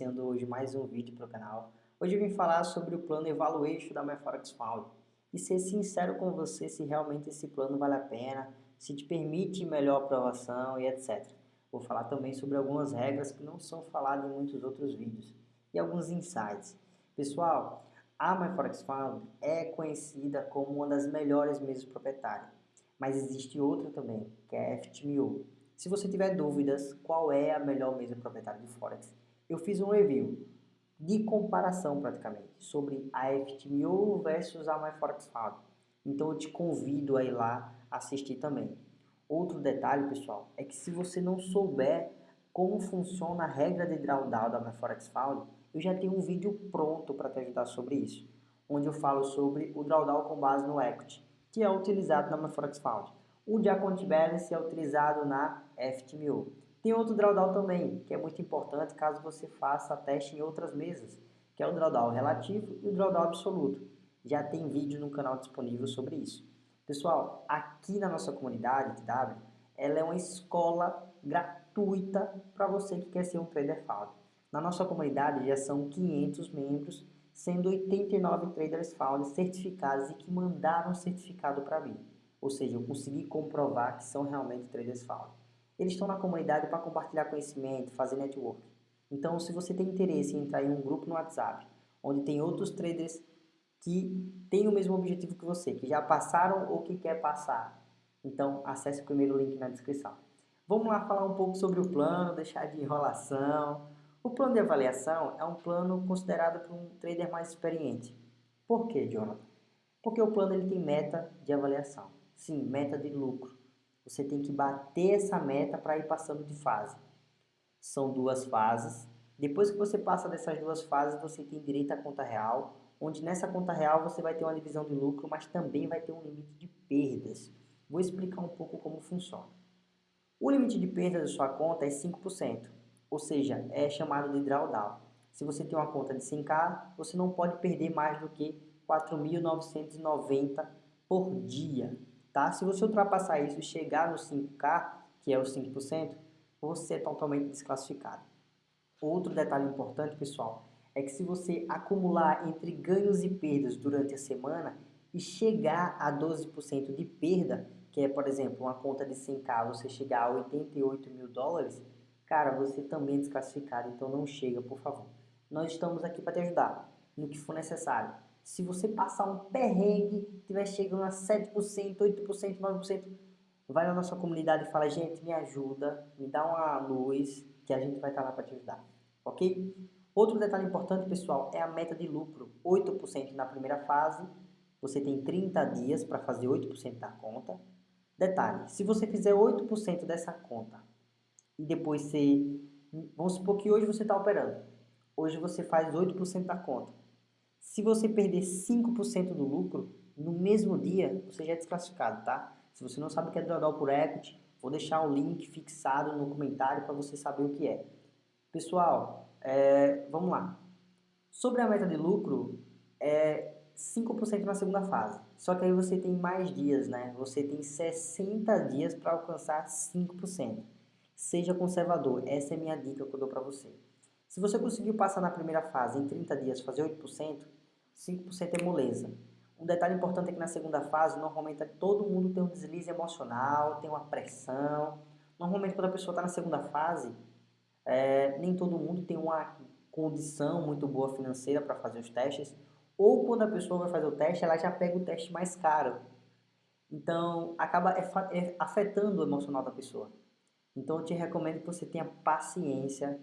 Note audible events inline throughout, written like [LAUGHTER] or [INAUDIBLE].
iniciando hoje mais um vídeo para o canal. Hoje eu vim falar sobre o plano Evaluation da MyForex Found e ser sincero com você se realmente esse plano vale a pena, se te permite melhor aprovação e etc. Vou falar também sobre algumas regras que não são faladas em muitos outros vídeos e alguns insights. Pessoal, a MyForex Found é conhecida como uma das melhores mesas proprietárias, mas existe outra também, que é a FTMO. Se você tiver dúvidas qual é a melhor mesa proprietária de Forex, eu fiz um review de comparação praticamente sobre a FTMO versus a MyForexFound. Então eu te convido a ir lá assistir também. Outro detalhe, pessoal, é que se você não souber como funciona a regra de drawdown da MyForexFound, eu já tenho um vídeo pronto para te ajudar sobre isso, onde eu falo sobre o drawdown com base no equity, que é utilizado na MyForexFound. O de account balance é utilizado na FTMO. Tem outro drawdown também, que é muito importante caso você faça teste em outras mesas, que é o drawdown relativo e o drawdown absoluto. Já tem vídeo no canal disponível sobre isso. Pessoal, aqui na nossa comunidade TW, ela é uma escola gratuita para você que quer ser um trader FAUD. Na nossa comunidade já são 500 membros, sendo 89 traders FAUD certificados e que mandaram certificado para mim. Ou seja, eu consegui comprovar que são realmente traders FAO. Eles estão na comunidade para compartilhar conhecimento, fazer network. Então, se você tem interesse em entrar em um grupo no WhatsApp, onde tem outros traders que têm o mesmo objetivo que você, que já passaram ou que quer passar, então acesse o primeiro link na descrição. Vamos lá falar um pouco sobre o plano, deixar de enrolação. O plano de avaliação é um plano considerado por um trader mais experiente. Por quê, Jonathan? Porque o plano ele tem meta de avaliação. Sim, meta de lucro. Você tem que bater essa meta para ir passando de fase. São duas fases. Depois que você passa dessas duas fases, você tem direito à conta real, onde nessa conta real você vai ter uma divisão de lucro, mas também vai ter um limite de perdas. Vou explicar um pouco como funciona. O limite de perdas da sua conta é 5%, ou seja, é chamado de drawdown. Se você tem uma conta de 100k, você não pode perder mais do que 4.990 por dia tá? Se você ultrapassar isso e chegar no 5K, que é os 5%, você é totalmente desclassificado. Outro detalhe importante, pessoal, é que se você acumular entre ganhos e perdas durante a semana e chegar a 12% de perda, que é, por exemplo, uma conta de 100k, você chegar a 88 mil dólares, cara, você também é desclassificado, então não chega, por favor. Nós estamos aqui para te ajudar no que for necessário. Se você passar um perrengue, estiver chegando a 7%, 8%, 9%, vai na nossa comunidade e fala, gente, me ajuda, me dá uma luz, que a gente vai estar lá para te ajudar, ok? Outro detalhe importante, pessoal, é a meta de lucro, 8% na primeira fase, você tem 30 dias para fazer 8% da conta. Detalhe, se você fizer 8% dessa conta e depois você, vamos supor que hoje você está operando, hoje você faz 8% da conta, se você perder 5% do lucro, no mesmo dia, você já é desclassificado, tá? Se você não sabe o que é drawdown por equity, vou deixar o link fixado no comentário para você saber o que é. Pessoal, é, vamos lá. Sobre a meta de lucro, é 5% na segunda fase. Só que aí você tem mais dias, né? Você tem 60 dias para alcançar 5%. Seja conservador, essa é a minha dica que eu dou para você. Se você conseguiu passar na primeira fase em 30 dias fazer 8%, 5% é moleza. Um detalhe importante é que na segunda fase, normalmente todo mundo tem um deslize emocional, tem uma pressão. Normalmente quando a pessoa está na segunda fase, é, nem todo mundo tem uma condição muito boa financeira para fazer os testes. Ou quando a pessoa vai fazer o teste, ela já pega o teste mais caro. Então, acaba é, é, afetando o emocional da pessoa. Então, eu te recomendo que você tenha paciência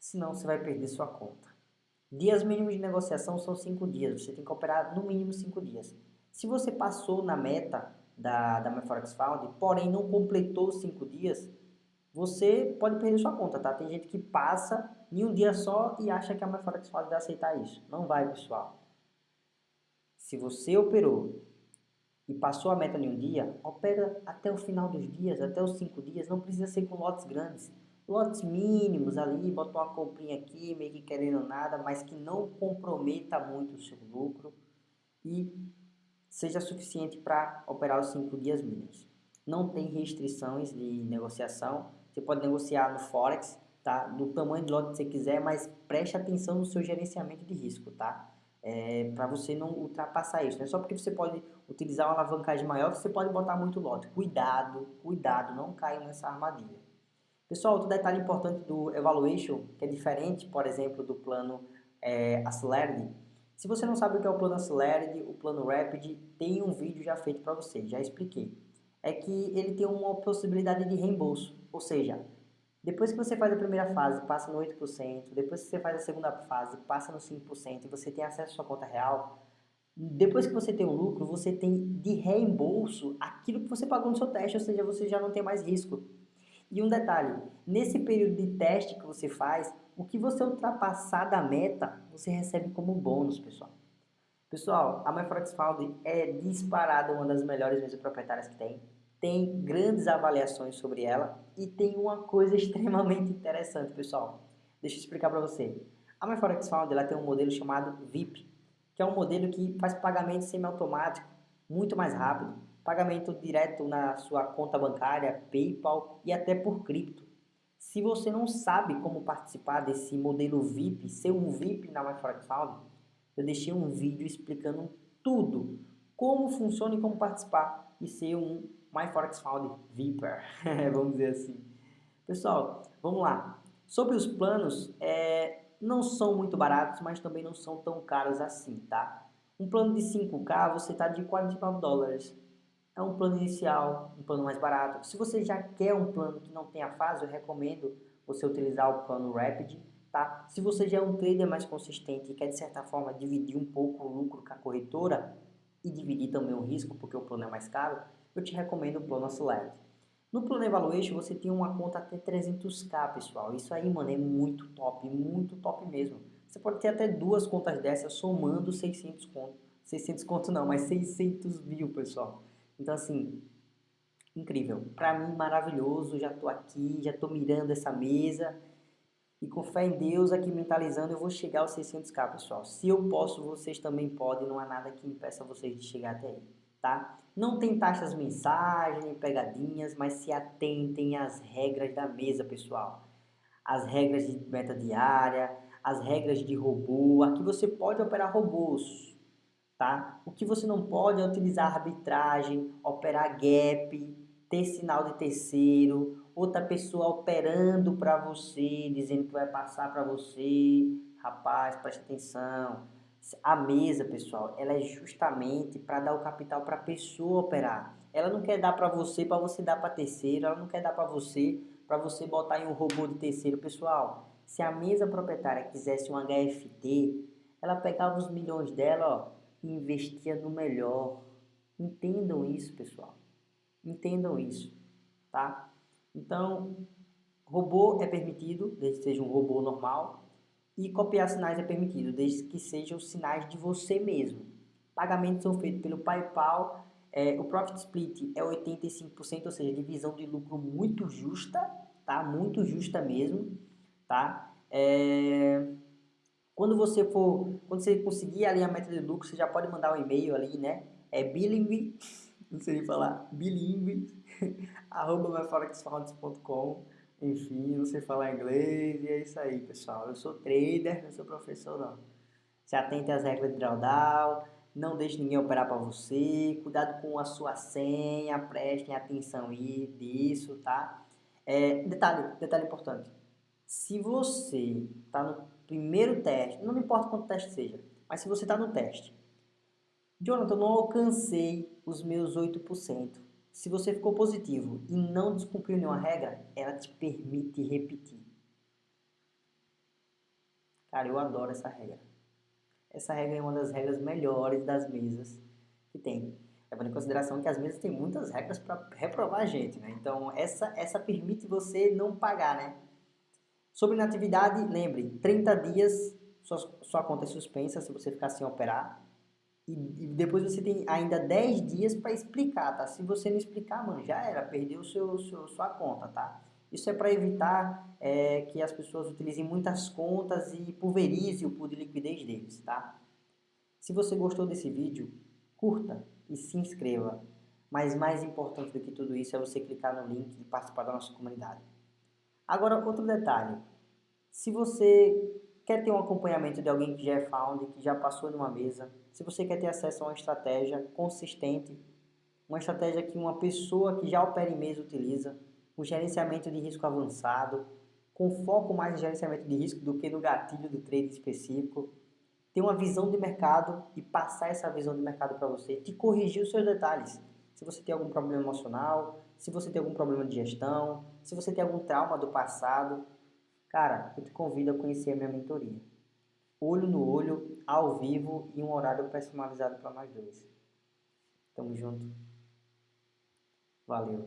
senão você vai perder sua conta. Dias mínimos de negociação são 5 dias, você tem que operar no mínimo 5 dias. Se você passou na meta da, da MyForex Found, porém não completou os 5 dias, você pode perder sua conta, tá? Tem gente que passa em um dia só e acha que a MyForex Found vai aceitar isso. Não vai, pessoal. Se você operou e passou a meta em um dia, opera até o final dos dias, até os 5 dias, não precisa ser com lotes grandes lotes mínimos ali, bota uma comprinha aqui, meio que querendo nada, mas que não comprometa muito o seu lucro e seja suficiente para operar os 5 dias mínimos. Não tem restrições de negociação, você pode negociar no Forex, tá? Do tamanho de lote que você quiser, mas preste atenção no seu gerenciamento de risco, tá? É, para você não ultrapassar isso. Não é só porque você pode utilizar uma alavancagem maior que você pode botar muito lote. Cuidado, cuidado, não caia nessa armadilha. Pessoal, outro detalhe importante do Evaluation, que é diferente, por exemplo, do plano é, Accelerated. Se você não sabe o que é o plano Accelerated, o plano Rapid, tem um vídeo já feito para você, já expliquei. É que ele tem uma possibilidade de reembolso, ou seja, depois que você faz a primeira fase, passa no 8%, depois que você faz a segunda fase, passa no 5% e você tem acesso à sua conta real, depois que você tem um lucro, você tem de reembolso aquilo que você pagou no seu teste, ou seja, você já não tem mais risco. E um detalhe, nesse período de teste que você faz, o que você ultrapassar da meta, você recebe como bônus, pessoal. Pessoal, a MyForex é disparada uma das melhores mesas proprietárias que tem tem grandes avaliações sobre ela e tem uma coisa [LAUGHS] extremamente interessante, pessoal. Deixa eu explicar para você. A MyForex ela tem um modelo chamado VIP, que é um modelo que faz pagamento semiautomático muito mais rápido, pagamento direto na sua conta bancária, PayPal e até por cripto. Se você não sabe como participar desse modelo VIP, ser um VIP na MyForex Found, eu deixei um vídeo explicando tudo, como funciona e como participar e ser um My Forex Found Viper, [LAUGHS] vamos dizer assim. Pessoal, vamos lá. Sobre os planos, é, não são muito baratos, mas também não são tão caros assim, tá? Um plano de 5K, você está de 49 dólares. É um plano inicial, um plano mais barato. Se você já quer um plano que não tenha fase, eu recomendo você utilizar o plano Rapid, tá? Se você já é um trader mais consistente e quer, de certa forma, dividir um pouco o lucro com a corretora e dividir também o risco, porque o plano é mais caro, eu te recomendo o plano Select. No plano Evaluation você tem uma conta até 300k, pessoal. Isso aí, mano, é muito top, muito top mesmo. Você pode ter até duas contas dessas somando 600 conto. 600 conto não, mas 600 mil, pessoal. Então, assim, incrível. Pra mim, maravilhoso. Já tô aqui, já tô mirando essa mesa. E com fé em Deus, aqui mentalizando, eu vou chegar aos 600k, pessoal. Se eu posso, vocês também podem. Não há nada que impeça vocês de chegar até aí tá? Não tem taxas mensais, nem pegadinhas, mas se atentem às regras da mesa, pessoal. As regras de meta diária, as regras de robô. Aqui você pode operar robôs, tá? O que você não pode é utilizar arbitragem, operar gap, ter sinal de terceiro, outra pessoa operando para você, dizendo que vai passar para você. Rapaz, preste atenção a mesa, pessoal, ela é justamente para dar o capital para a pessoa operar. Ela não quer dar para você para você dar para terceiro, ela não quer dar para você para você botar em um robô de terceiro. Pessoal, se a mesa proprietária quisesse um HFT, ela pegava os milhões dela ó, e investia no melhor. Entendam isso, pessoal. Entendam isso, tá? Então, robô é permitido, desde que seja um robô normal, e copiar sinais é permitido, desde que sejam sinais de você mesmo. Pagamentos são feitos pelo PayPal. É, o Profit Split é 85%, ou seja, divisão de lucro muito justa, tá? Muito justa mesmo, tá? É, quando você for, quando você conseguir ali a meta de lucro, você já pode mandar um e-mail ali, né? É bilingue, [LAUGHS] não sei falar, bilingue, [LAUGHS] arroba myforexfounds.com enfim, não sei falar inglês e é isso aí, pessoal. Eu sou trader, não sou professor, não. Se atente às regras de drawdown, não deixe ninguém operar para você, cuidado com a sua senha, prestem atenção aí disso, tá? É, detalhe, detalhe importante. Se você está no primeiro teste, não importa quanto teste seja, mas se você está no teste, Jonathan, eu não alcancei os meus 8%. Se você ficou positivo e não descumpriu nenhuma regra, ela te permite repetir. Cara, eu adoro essa regra. Essa regra é uma das regras melhores das mesas que tem. Levando em consideração que as mesas têm muitas regras para reprovar a gente, né? Então, essa, essa permite você não pagar, né? Sobre inatividade, lembre, 30 dias sua, sua conta é suspensa se você ficar sem operar. E, e depois você tem ainda 10 dias para explicar, tá? Se você não explicar, mano, já era, perdeu seu, seu, sua conta, tá? Isso é para evitar é, que as pessoas utilizem muitas contas e pulverize o pool de liquidez deles, tá? Se você gostou desse vídeo, curta e se inscreva. Mas mais importante do que tudo isso é você clicar no link e participar da nossa comunidade. Agora, outro detalhe. Se você quer ter um acompanhamento de alguém que já é founder, que já passou numa mesa, se você quer ter acesso a uma estratégia consistente, uma estratégia que uma pessoa que já opera em mesa utiliza, um gerenciamento de risco avançado, com foco mais em gerenciamento de risco do que no gatilho do trade específico, ter uma visão de mercado e passar essa visão de mercado para você, te corrigir os seus detalhes. Se você tem algum problema emocional, se você tem algum problema de gestão, se você tem algum trauma do passado, cara, eu te convido a conhecer a minha mentoria. Olho no olho, ao vivo e um horário personalizado para nós dois. Tamo junto. Valeu.